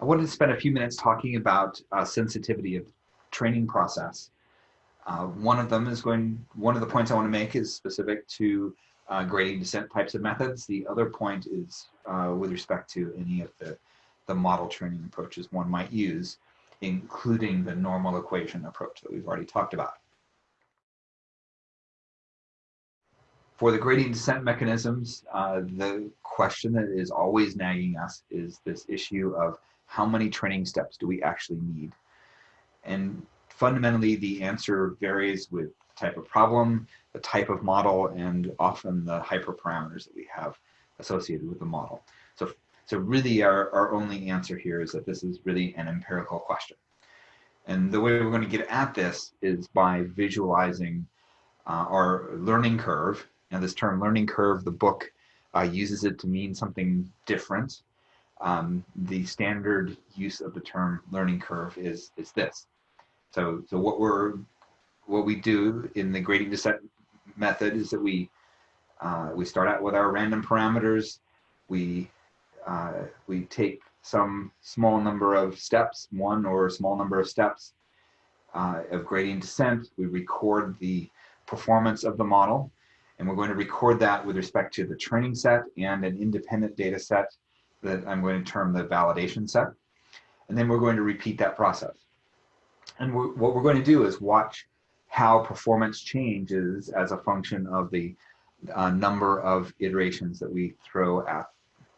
I wanted to spend a few minutes talking about uh, sensitivity of training process. Uh, one of them is going, one of the points I want to make is specific to uh, gradient descent types of methods. The other point is uh, with respect to any of the, the model training approaches one might use, including the normal equation approach that we've already talked about. For the gradient descent mechanisms, uh, the question that is always nagging us is this issue of how many training steps do we actually need? And fundamentally, the answer varies with the type of problem, the type of model, and often the hyperparameters that we have associated with the model. So, so really our, our only answer here is that this is really an empirical question. And the way we're going to get at this is by visualizing uh, our learning curve. Now this term learning curve, the book uh, uses it to mean something different. Um, the standard use of the term learning curve is, is this. So, so what we're, what we do in the gradient descent method is that we, uh, we start out with our random parameters. We, uh, we take some small number of steps, one or a small number of steps uh, of gradient descent. We record the performance of the model and we're going to record that with respect to the training set and an independent data set that I'm going to term the validation set. And then we're going to repeat that process. And we're, what we're going to do is watch how performance changes as a function of the uh, number of iterations that we throw at,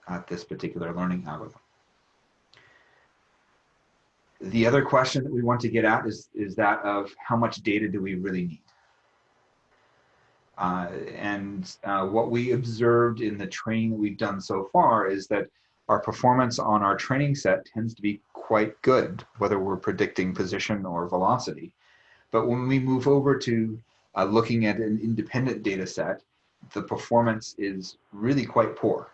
at this particular learning algorithm. The other question that we want to get at is, is that of how much data do we really need? Uh, and uh, what we observed in the training that we've done so far is that our performance on our training set tends to be quite good, whether we're predicting position or velocity. But when we move over to uh, looking at an independent data set, the performance is really quite poor.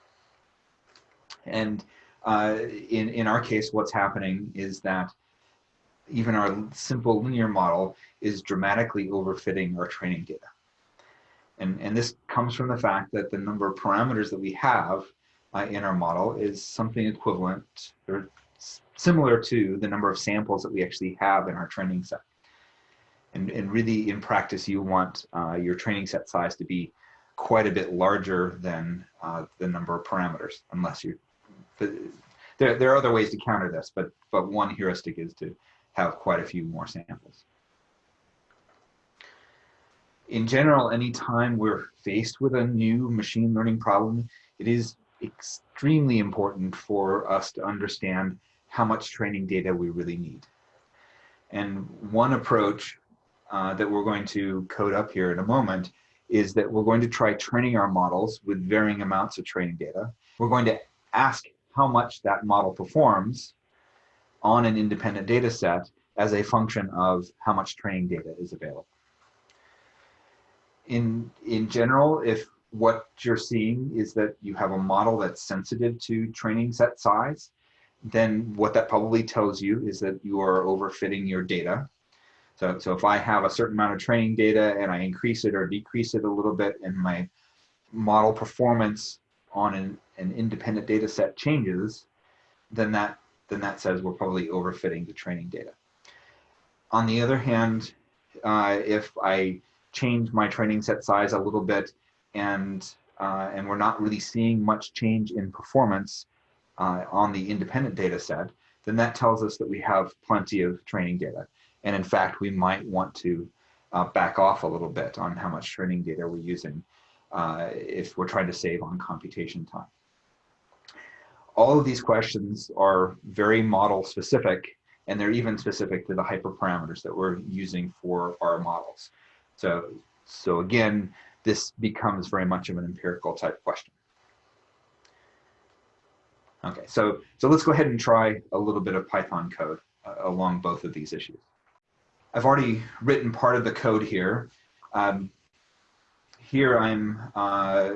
And uh, in, in our case, what's happening is that even our simple linear model is dramatically overfitting our training data. And, and this comes from the fact that the number of parameters that we have uh, in our model is something equivalent or similar to the number of samples that we actually have in our training set. And, and really in practice, you want uh, your training set size to be quite a bit larger than uh, the number of parameters, unless you, there, there are other ways to counter this, but, but one heuristic is to have quite a few more samples. In general, anytime we're faced with a new machine learning problem, it is extremely important for us to understand how much training data we really need. And one approach uh, that we're going to code up here in a moment is that we're going to try training our models with varying amounts of training data. We're going to ask how much that model performs on an independent data set as a function of how much training data is available. In, in general, if what you're seeing is that you have a model that's sensitive to training set size, then what that probably tells you is that you are overfitting your data. So, so if I have a certain amount of training data and I increase it or decrease it a little bit and my model performance on an, an independent data set changes, then that, then that says we're probably overfitting the training data. On the other hand, uh, if I change my training set size a little bit and uh, and we're not really seeing much change in performance uh, on the independent data set, then that tells us that we have plenty of training data. And in fact, we might want to uh, back off a little bit on how much training data we're using uh, if we're trying to save on computation time. All of these questions are very model specific and they're even specific to the hyperparameters that we're using for our models. So, so again, this becomes very much of an empirical type question. Okay, so, so let's go ahead and try a little bit of Python code uh, along both of these issues. I've already written part of the code here. Um, here I'm uh,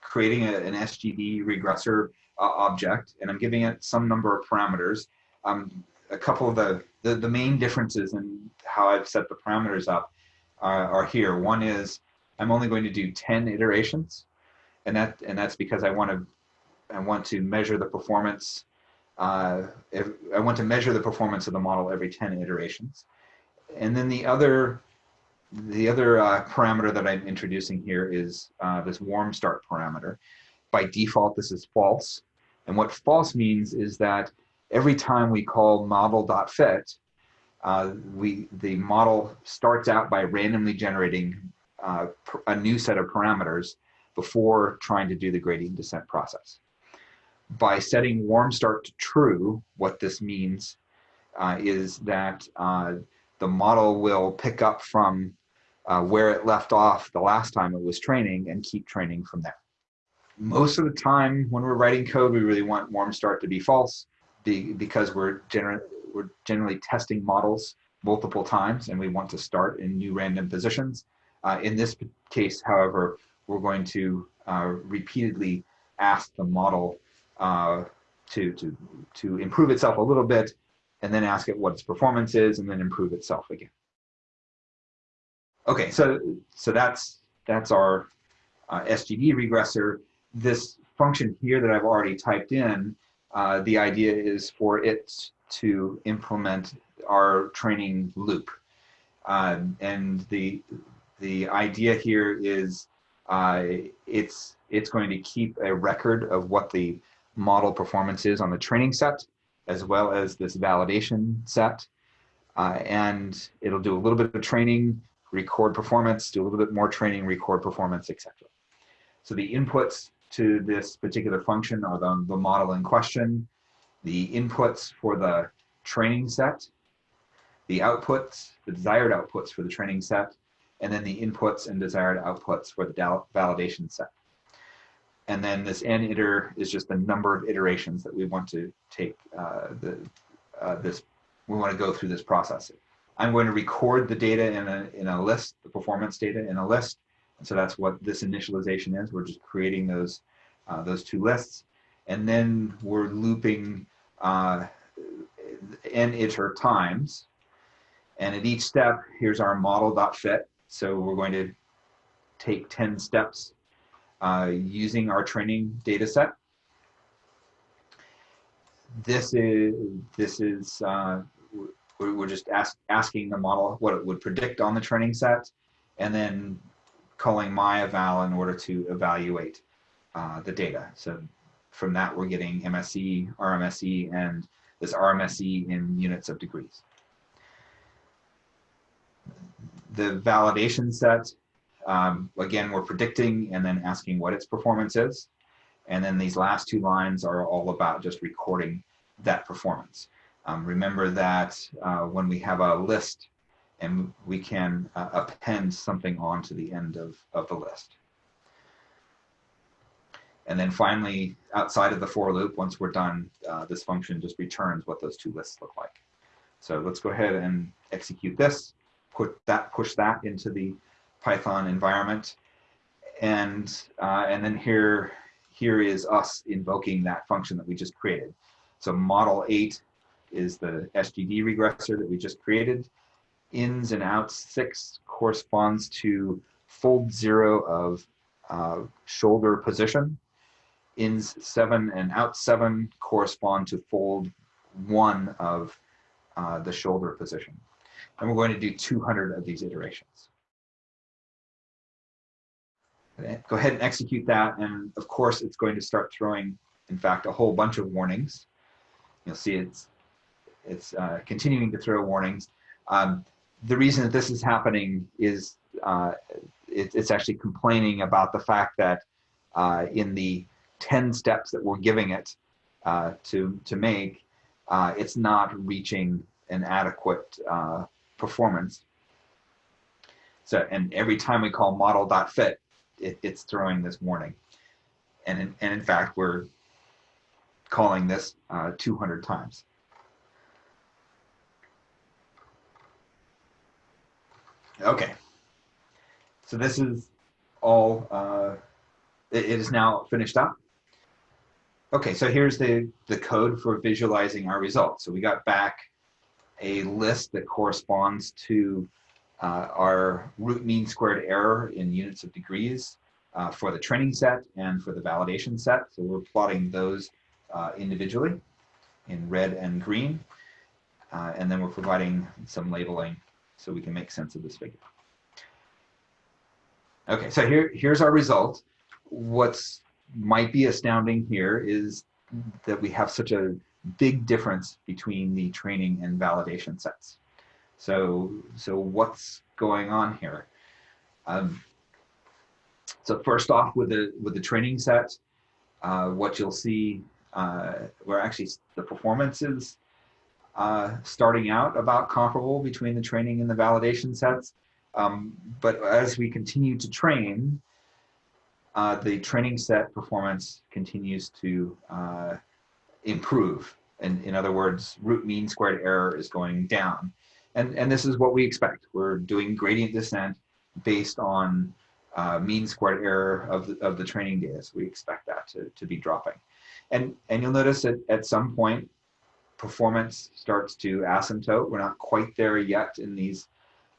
creating a, an SGD regressor uh, object and I'm giving it some number of parameters. Um, a couple of the, the, the main differences in how I've set the parameters up are, are here. One is I'm only going to do 10 iterations. And that and that's because I want to I want to measure the performance uh, if, I want to measure the performance of the model every 10 iterations. And then the other, the other uh, parameter that I'm introducing here is uh, this warm start parameter. By default, this is false. And what false means is that every time we call model.fit, uh, we, the model starts out by randomly generating uh, a new set of parameters before trying to do the gradient descent process. By setting warm start to true, what this means uh, is that uh, the model will pick up from uh, where it left off the last time it was training and keep training from there. Most of the time when we're writing code, we really want warm start to be false be, because we're, gener we're generally testing models multiple times and we want to start in new random positions. Uh, in this case, however, we're going to uh, repeatedly ask the model uh, to, to, to improve itself a little bit and then ask it what its performance is and then improve itself again. Okay, so, so that's, that's our uh, SGD regressor. This function here that I've already typed in, uh, the idea is for it to implement our training loop. Um, and the, the idea here is uh, it's, it's going to keep a record of what the model performance is on the training set, as well as this validation set. Uh, and it'll do a little bit of training, record performance, do a little bit more training, record performance, etc. So the inputs to this particular function are the, the model in question, the inputs for the training set, the outputs, the desired outputs for the training set, and then the inputs and desired outputs for the validation set. And then this n iter is just the number of iterations that we want to take uh, the, uh, this, we want to go through this process. I'm going to record the data in a, in a list, the performance data in a list. And so that's what this initialization is. We're just creating those, uh, those two lists. And then we're looping uh, n iter times. And at each step, here's our model.fit. So we're going to take 10 steps uh, using our training data set. This is, this is uh, we're just ask, asking the model what it would predict on the training set and then calling myeval in order to evaluate uh, the data. So from that, we're getting MSE, RMSE, and this RMSE in units of degrees the validation set, um, again, we're predicting and then asking what its performance is. And then these last two lines are all about just recording that performance. Um, remember that uh, when we have a list and we can uh, append something onto the end of, of the list. And then finally, outside of the for loop, once we're done, uh, this function just returns what those two lists look like. So let's go ahead and execute this put that push that into the Python environment. And, uh, and then here, here is us invoking that function that we just created. So model 8 is the SGD regressor that we just created. Ins and outs 6 corresponds to fold 0 of uh, shoulder position. Ins 7 and out 7 correspond to fold 1 of uh, the shoulder position and we're going to do 200 of these iterations. Go ahead and execute that, and of course it's going to start throwing, in fact, a whole bunch of warnings. You'll see it's, it's uh, continuing to throw warnings. Um, the reason that this is happening is uh, it, it's actually complaining about the fact that uh, in the 10 steps that we're giving it uh, to, to make, uh, it's not reaching an adequate uh, performance. So, and every time we call model.fit, it, it's throwing this warning. And in, and in fact, we're calling this uh, 200 times. Okay, so this is all, uh, it, it is now finished up. Okay, so here's the, the code for visualizing our results. So we got back a list that corresponds to uh, our root mean squared error in units of degrees uh, for the training set and for the validation set. So we're plotting those uh, individually. in red and green. Uh, and then we're providing some labeling so we can make sense of this figure. Okay, so here, here's our result. What's might be astounding here is that we have such a big difference between the training and validation sets. So, so what's going on here? Um, so first off, with the with the training set, uh, what you'll see, uh, where actually the performance is uh, starting out about comparable between the training and the validation sets. Um, but as we continue to train, uh, the training set performance continues to uh, improve. And in other words, root mean squared error is going down. And, and this is what we expect. We're doing gradient descent based on uh, mean squared error of the, of the training data. So we expect that to, to be dropping. And, and you'll notice that at some point, performance starts to asymptote. We're not quite there yet in these,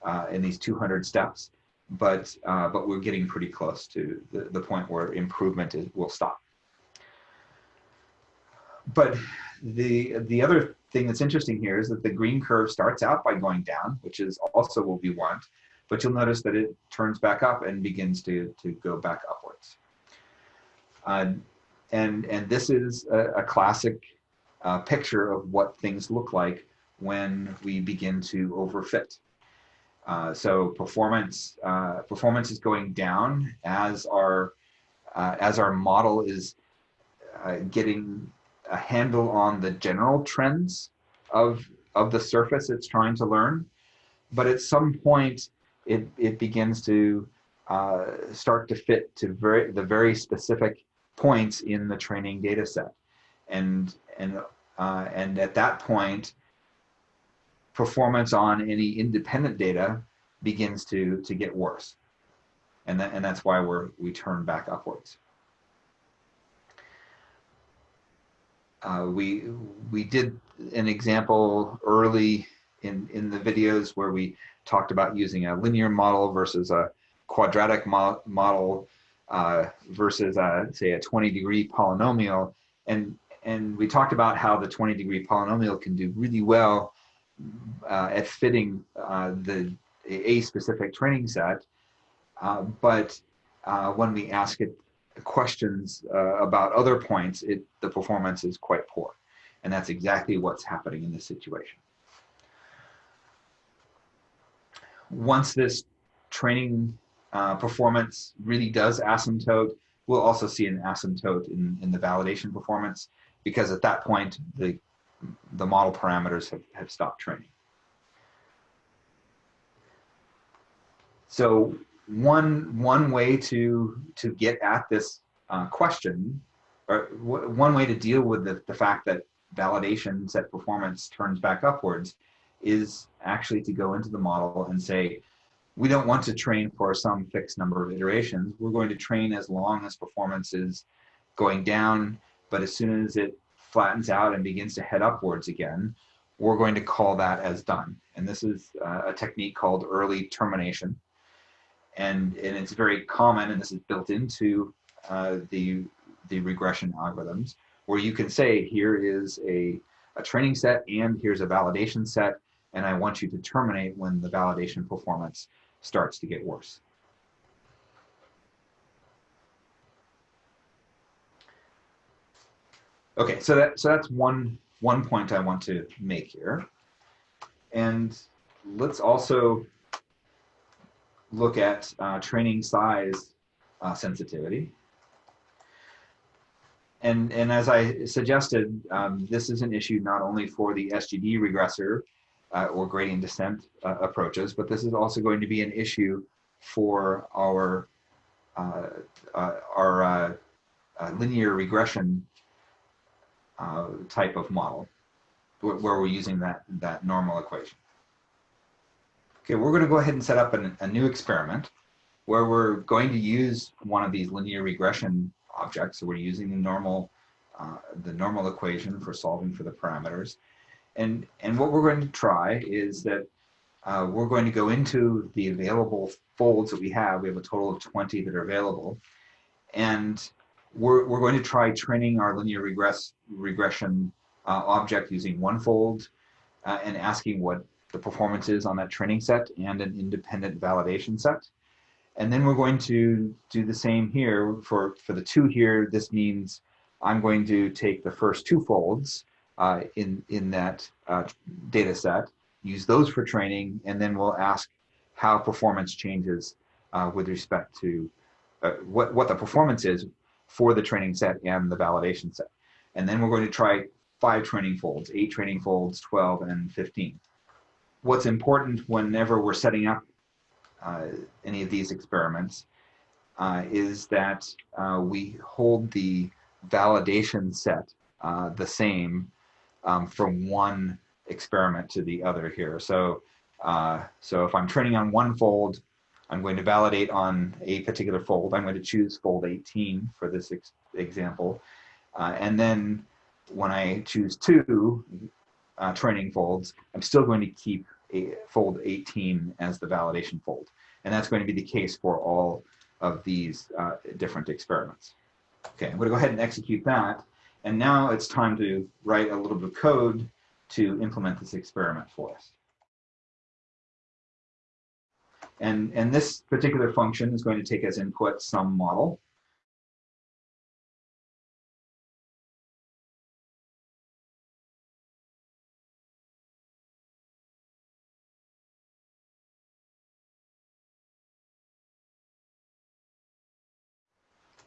uh, in these 200 steps, but, uh, but we're getting pretty close to the, the point where improvement is, will stop. But the, the other thing that's interesting here is that the green curve starts out by going down, which is also what we want, but you'll notice that it turns back up and begins to, to go back upwards. Uh, and, and this is a, a classic uh, picture of what things look like when we begin to overfit. Uh, so performance uh, performance is going down as our uh, as our model is uh, getting a handle on the general trends of of the surface it's trying to learn. But at some point, it it begins to uh, start to fit to very the very specific points in the training data set, and and uh, and at that point, performance on any independent data begins to to get worse, and that and that's why we're we turn back upwards. Uh, we we did an example early in in the videos where we talked about using a linear model versus a quadratic mo model uh, versus a, say a 20 degree polynomial. And and we talked about how the 20 degree polynomial can do really well uh, at fitting uh, the a specific training set, uh, but when we ask it questions uh, about other points, it the performance is quite poor, and that's exactly what's happening in this situation. Once this training uh, performance really does asymptote, we'll also see an asymptote in, in the validation performance because at that point, the, the model parameters have, have stopped training. So one, one way to, to get at this uh, question, or one way to deal with the, the fact that validation set performance turns back upwards is actually to go into the model and say, we don't want to train for some fixed number of iterations. We're going to train as long as performance is going down but as soon as it flattens out and begins to head upwards again, we're going to call that as done. And this is uh, a technique called early termination. And, and it's very common, and this is built into uh, the, the regression algorithms, where you can say, here is a, a training set and here's a validation set, and I want you to terminate when the validation performance starts to get worse. Okay, so that so that's one one point I want to make here. And let's also look at uh, training size uh, sensitivity. And, and as I suggested, um, this is an issue not only for the SGD regressor uh, or gradient descent uh, approaches, but this is also going to be an issue for our, uh, uh, our linear regression type of model where we're using that, that normal equation. Okay, we're going to go ahead and set up an, a new experiment where we're going to use one of these linear regression objects. So we're using the normal, uh, the normal equation for solving for the parameters. And, and what we're going to try is that uh, we're going to go into the available folds that we have. We have a total of 20 that are available. And we're, we're going to try training our linear regress, regression uh, object using one fold uh, and asking what the performance is on that training set and an independent validation set. And then we're going to do the same here for, for the two here. This means I'm going to take the first two folds uh, in, in that uh, data set, use those for training, and then we'll ask how performance changes uh, with respect to uh, what, what the performance is for the training set and the validation set. And then we're going to try five training folds, eight training folds, 12, and 15. What's important whenever we're setting up uh, any of these experiments uh, is that uh, we hold the validation set uh, the same um, from one experiment to the other here. So, uh, so if I'm training on one fold, I'm going to validate on a particular fold. I'm going to choose fold 18 for this ex example. Uh, and then when I choose two uh, training folds, I'm still going to keep a fold 18 as the validation fold. And that's going to be the case for all of these uh, different experiments. Okay, I'm going to go ahead and execute that. And now it's time to write a little bit of code to implement this experiment for us. And, and this particular function is going to take as input some model.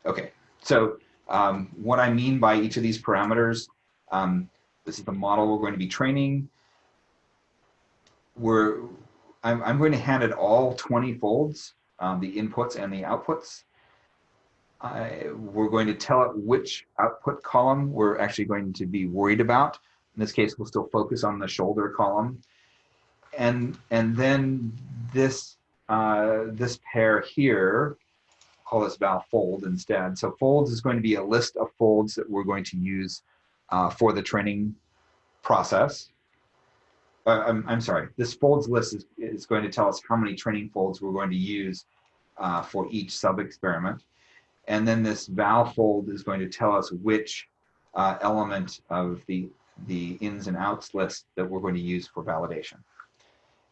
Okay, so um, what I mean by each of these parameters, um, this is the model we're going to be training. We're, I'm, I'm going to hand it all 20 folds, um, the inputs and the outputs. I, we're going to tell it which output column we're actually going to be worried about. In this case, we'll still focus on the shoulder column. And, and then this, uh, this pair here call this val fold instead. So folds is going to be a list of folds that we're going to use uh, for the training process. Uh, I'm, I'm sorry, this folds list is, is going to tell us how many training folds we're going to use uh, for each sub-experiment. And then this val fold is going to tell us which uh, element of the, the ins and outs list that we're going to use for validation.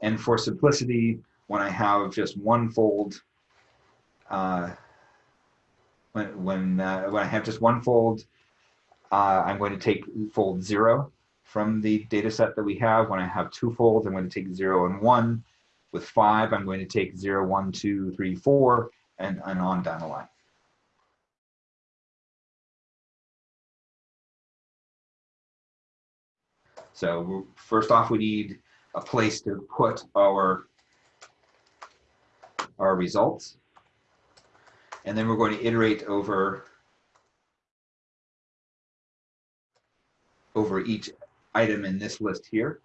And for simplicity, when I have just one fold uh, when when uh, when I have just one fold, uh, I'm going to take fold zero from the data set that we have. When I have two folds, I'm going to take zero and one. With five, I'm going to take zero, one, two, three, four, and, and on down the line. So first off, we need a place to put our, our results and then we're going to iterate over over each item in this list here.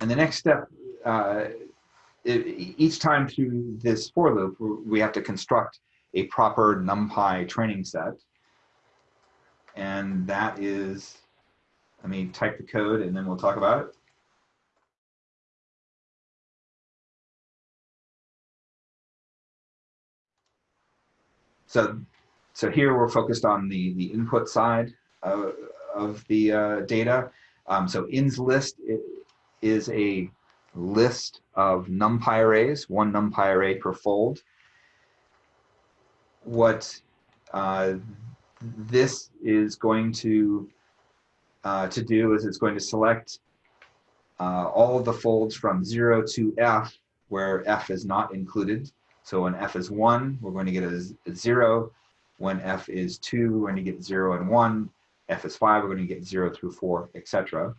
And the next step, uh, each time through this for loop, we have to construct a proper NumPy training set. And that is, let me type the code and then we'll talk about it. So, so here we're focused on the, the input side of, of the uh, data. Um, so ins list is a list of numpy arrays, one numpy array per fold. What uh, this is going to uh, to do is it's going to select uh, all of the folds from 0 to f, where f is not included. So when f is 1, we're going to get a, a 0. When f is 2, we're going to get 0 and 1. f is 5, we're going to get 0 through 4, etc.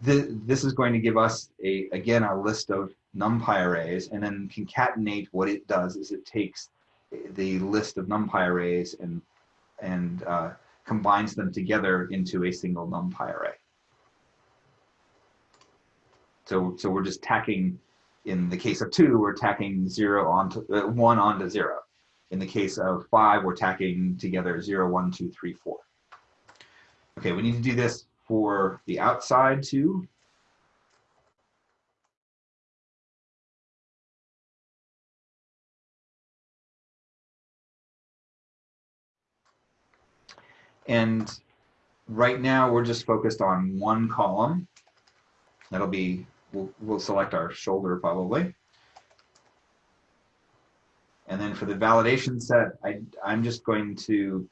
This is going to give us, a again, a list of numpy arrays, and then concatenate what it does is it takes the list of numpy arrays and, and uh, combines them together into a single numpy array. So, so we're just tacking in the case of two, we're tacking zero onto uh, one onto zero. In the case of five, we're tacking together zero, one, two, three, four. Okay, we need to do this for the outside too. And right now we're just focused on one column. That'll be, we'll, we'll select our shoulder probably. And then for the validation set, I, I'm just going to,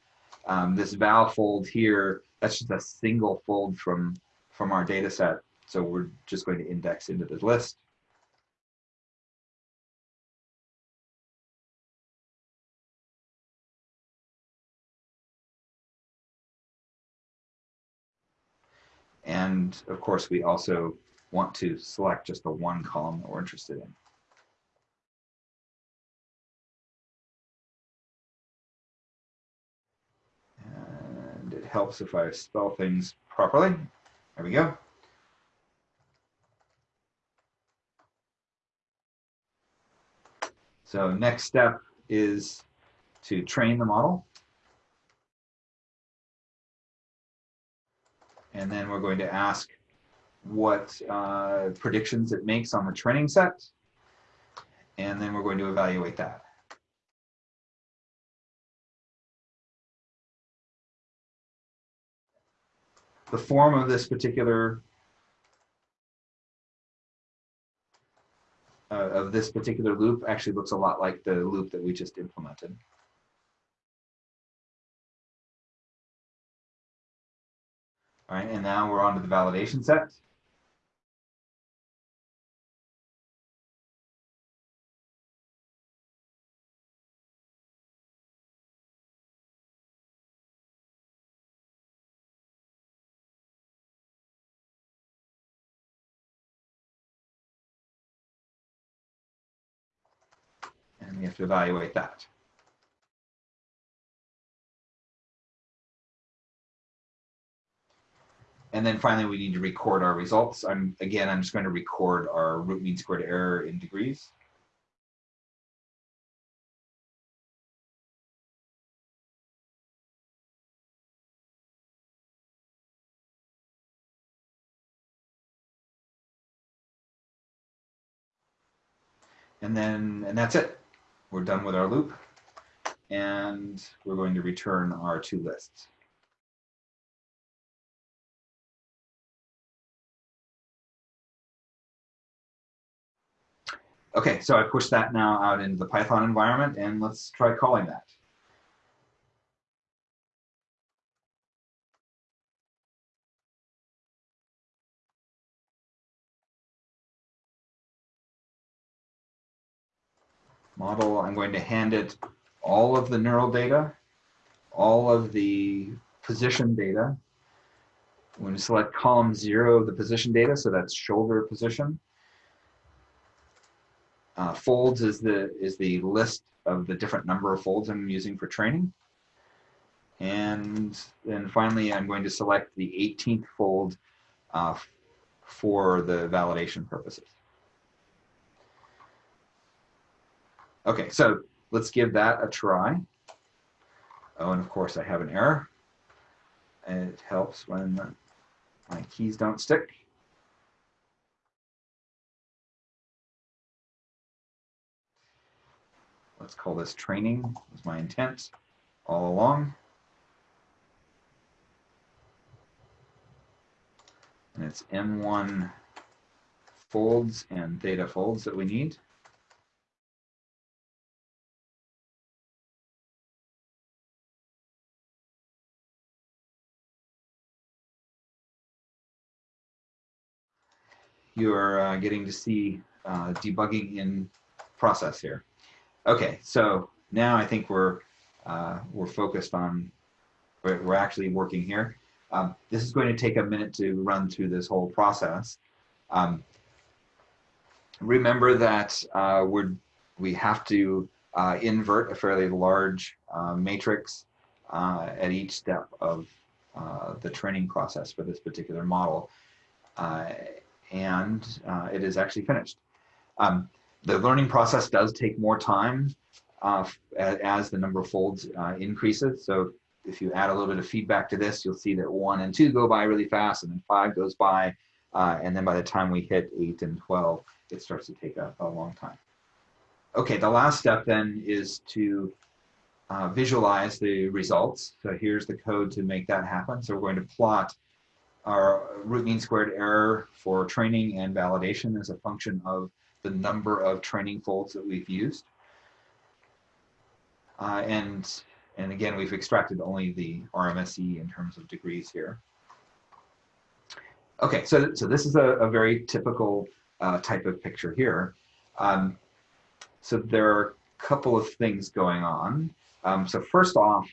um, this val fold here, that's just a single fold from, from our data set. So we're just going to index into the list. And of course, we also want to select just the one column that we're interested in. And it helps if I spell things properly. There we go. So next step is to train the model. And then we're going to ask what uh, predictions it makes on the training set. And then we're going to evaluate that. The form of this particular uh, of this particular loop actually looks a lot like the loop that we just implemented. All right, and now we're on to the validation set. Have to evaluate that. And then finally, we need to record our results. I'm Again, I'm just going to record our root mean squared error in degrees. And then, and that's it. We're done with our loop. And we're going to return our two lists. Okay, so I pushed that now out into the Python environment and let's try calling that. Model, I'm going to hand it all of the neural data, all of the position data. I'm going to select column zero of the position data, so that's shoulder position. Uh, folds is the is the list of the different number of folds I'm using for training. And then finally, I'm going to select the 18th fold uh, for the validation purposes. Okay, so let's give that a try. Oh, and of course I have an error. It helps when my keys don't stick. Let's call this training, was my intent all along. And it's M1 folds and theta folds that we need. You're uh, getting to see uh, debugging in process here. Okay, so now I think we're uh, we're focused on we're, actually working here. Um, this is going to take a minute to run through this whole process. Um, remember that uh, we're we have to uh, invert a fairly large uh, matrix uh, at each step of uh, the training process for this particular model, and it is actually finished. Um, the learning process does take more time uh, as the number of folds uh, increases. So if you add a little bit of feedback to this, you'll see that one and two go by really fast and then five goes by. Uh, and then by the time we hit eight and 12, it starts to take a, a long time. Okay, the last step then is to uh, visualize the results. So here's the code to make that happen. So we're going to plot our root mean squared error for training and validation as a function of the number of training folds that we've used. Uh, and, and again, we've extracted only the RMSE in terms of degrees here. Okay, so, so this is a, a very typical uh, type of picture here. Um, so there are a couple of things going on. Um, so first off,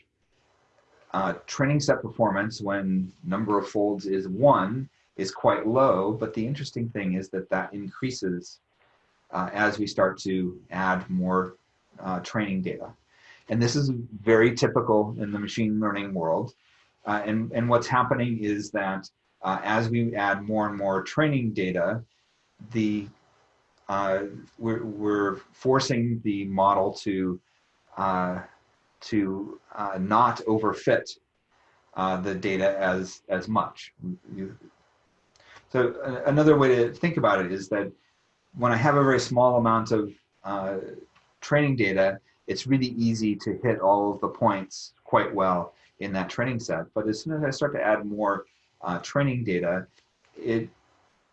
uh, training set performance when number of folds is one is quite low, but the interesting thing is that that increases uh, as we start to add more uh, training data. And this is very typical in the machine learning world. Uh, and, and what's happening is that uh, as we add more and more training data, the uh, we're, we're forcing the model to to uh, not overfit uh, the data as as much. So uh, another way to think about it is that when I have a very small amount of uh, training data, it's really easy to hit all of the points quite well in that training set. But as soon as I start to add more uh, training data, it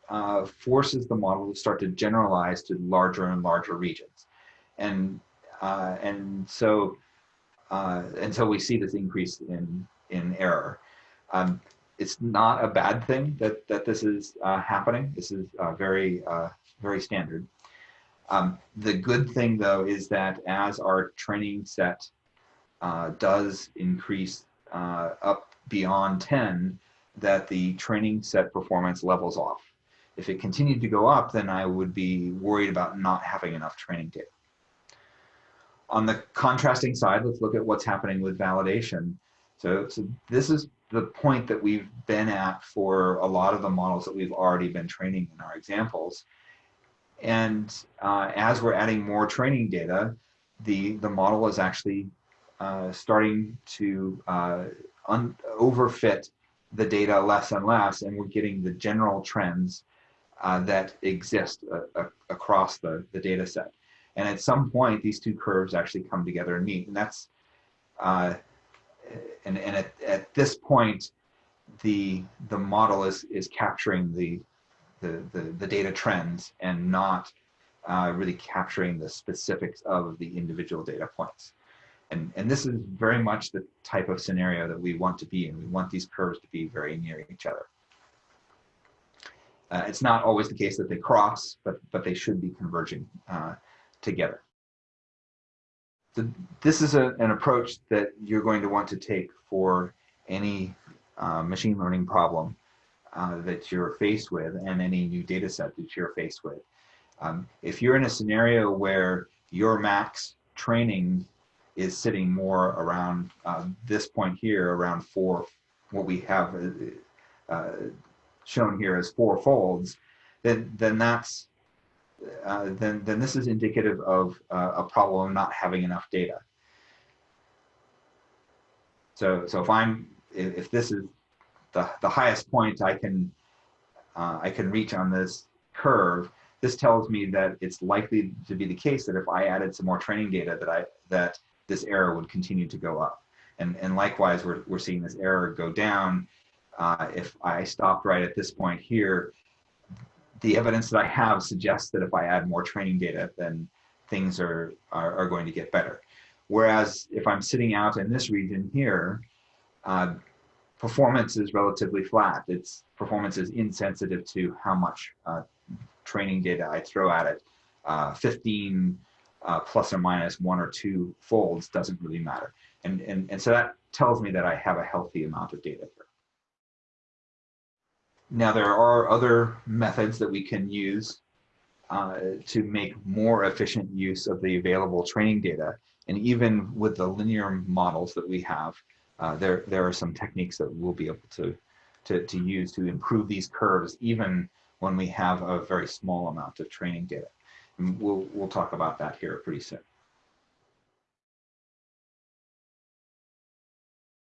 uh, forces the model to start to generalize to larger and larger regions. And, and so uh, until we see this increase in, in error. Um, it's not a bad thing that, that this is uh, happening. This is uh, very, uh, very standard. Um, the good thing though is that as our training set uh, does increase uh, up beyond 10, that the training set performance levels off. If it continued to go up, then I would be worried about not having enough training data. On the contrasting side, let's look at what's happening with validation. So, so this is the point that we've been at for a lot of the models that we've already been training in our examples. And uh, as we're adding more training data, the, the model is actually uh, starting to uh, overfit the data less and less, and we're getting the general trends uh, that exist uh, across the, the data set. And at some point, these two curves actually come together and meet. And that's, uh, and, and at, at this point, the, the model is, is capturing the, the, the, the data trends and not uh, really capturing the specifics of the individual data points. And, and this is very much the type of scenario that we want to be in. We want these curves to be very near each other. Uh, it's not always the case that they cross, but, but they should be converging uh, together. So this is a, an approach that you're going to want to take for any uh, machine learning problem uh, that you're faced with and any new data set that you're faced with. Um, if you're in a scenario where your max training is sitting more around uh, this point here, around four, what we have uh, uh, shown here as four folds, then, then that's uh, then, then this is indicative of uh, a problem not having enough data. So, so if I'm, if this is the, the highest point I can, uh, I can reach on this curve, this tells me that it's likely to be the case that if I added some more training data that I, that this error would continue to go up. And, and likewise, we're, we're seeing this error go down. Uh, if I stopped right at this point here, the evidence that I have suggests that if I add more training data, then things are, are, are going to get better. Whereas if I'm sitting out in this region here, uh, performance is relatively flat. Its performance is insensitive to how much uh, training data I throw at it. Uh, 15 uh, plus or minus one or two folds doesn't really matter. And, and, and so that tells me that I have a healthy amount of data. Now there are other methods that we can use uh, to make more efficient use of the available training data. And even with the linear models that we have, uh, there, there are some techniques that we'll be able to, to, to use to improve these curves even when we have a very small amount of training data. And we'll, we'll talk about that here pretty soon.